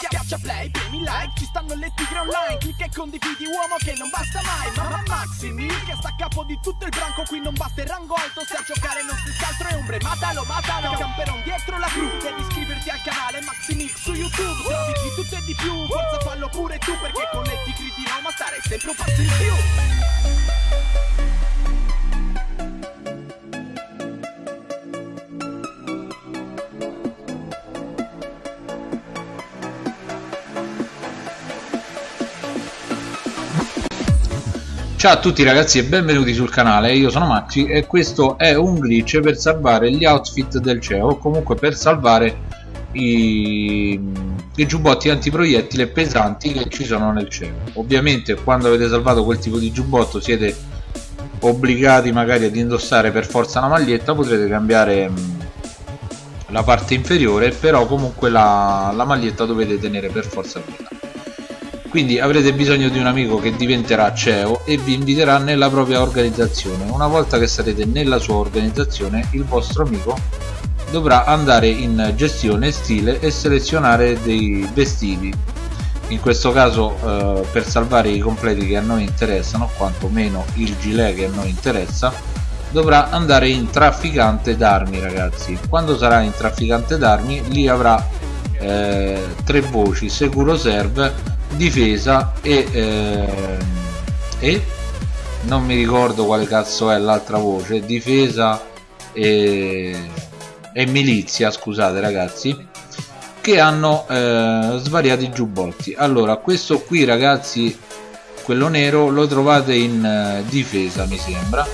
Schiaccia play, premi like, ci stanno le tigre online. Clicca e condividi uomo che non basta mai. Mamma Maximi, che sta a capo di tutto il branco. Qui non basta il rango alto, se a giocare non si altro è ombre. Matalo, matalo, camperon dietro la cru. Devi iscriverti al canale Maximix su YouTube. Trovi di tutto e di più, forza fallo pure tu Perché con le tigre di Roma stare sempre un passo in più Ciao a tutti ragazzi e benvenuti sul canale, io sono Maxi e questo è un glitch per salvare gli outfit del CEO o comunque per salvare i, i giubbotti antiproiettile pesanti che ci sono nel CEO. Ovviamente quando avete salvato quel tipo di giubbotto siete obbligati magari ad indossare per forza la maglietta potrete cambiare mm, la parte inferiore però comunque la, la maglietta dovete tenere per forza quella quindi avrete bisogno di un amico che diventerà CEO e vi inviterà nella propria organizzazione. Una volta che sarete nella sua organizzazione il vostro amico dovrà andare in gestione stile e selezionare dei vestiti. In questo caso eh, per salvare i completi che a noi interessano quantomeno il gilet che a noi interessa dovrà andare in trafficante d'armi ragazzi. Quando sarà in trafficante d'armi lì avrà eh, tre voci sicuro serve difesa e, eh, e non mi ricordo quale cazzo è l'altra voce difesa e, e, milizia scusate ragazzi che hanno eh, svariati giubbotti. Allora questo qui ragazzi quello nero lo trovate in eh, difesa mi sembra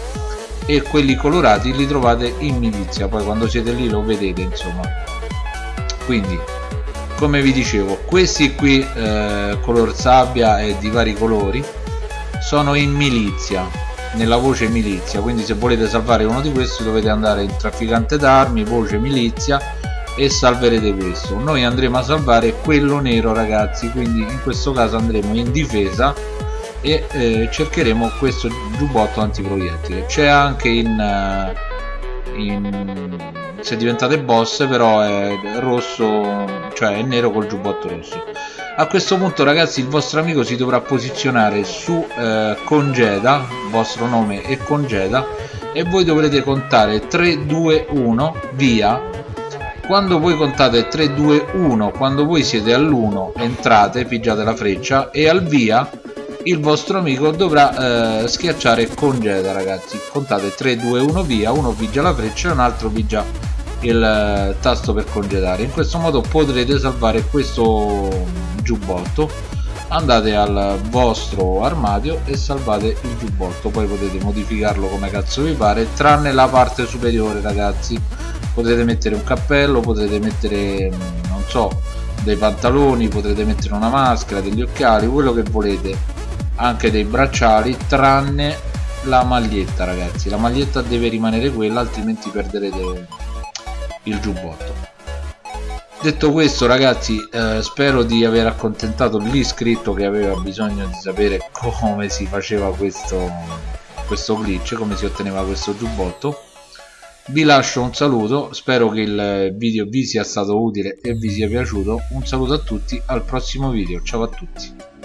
e quelli colorati li trovate in milizia. Poi quando siete lì lo vedete insomma. Quindi come vi dicevo questi qui eh, color sabbia e di vari colori sono in milizia nella voce milizia. Quindi se volete salvare uno di questi dovete andare in trafficante d'armi voce milizia e salverete questo. Noi andremo a salvare quello nero ragazzi. Quindi in questo caso andremo in difesa e eh, cercheremo questo giubbotto antiproiettile. C'è anche in, uh, in se diventate boss però è rosso cioè è nero col giubbotto rosso. A questo punto ragazzi il vostro amico si dovrà posizionare su eh, congeda vostro nome è congeda e voi dovrete contare 3 2 1 via. Quando voi contate 3 2 1 quando voi siete all'1 entrate pigiate la freccia e al via il vostro amico dovrà eh, schiacciare congeda ragazzi. Contate 3 2 1 via. Uno pigia la freccia e un altro pigia il eh, tasto per congedare in questo modo potrete salvare questo giubbotto. Andate al vostro armadio e salvate il giubbotto. Poi potete modificarlo come cazzo vi pare tranne la parte superiore ragazzi. Potete mettere un cappello potete mettere non so dei pantaloni potrete mettere una maschera degli occhiali quello che volete anche dei bracciali tranne la maglietta ragazzi. La maglietta deve rimanere quella altrimenti perderete il giubbotto. Detto questo ragazzi eh, spero di aver accontentato l'iscritto che aveva bisogno di sapere come si faceva questo, questo glitch come si otteneva questo giubbotto. Vi lascio un saluto spero che il video vi sia stato utile e vi sia piaciuto. Un saluto a tutti al prossimo video. Ciao a tutti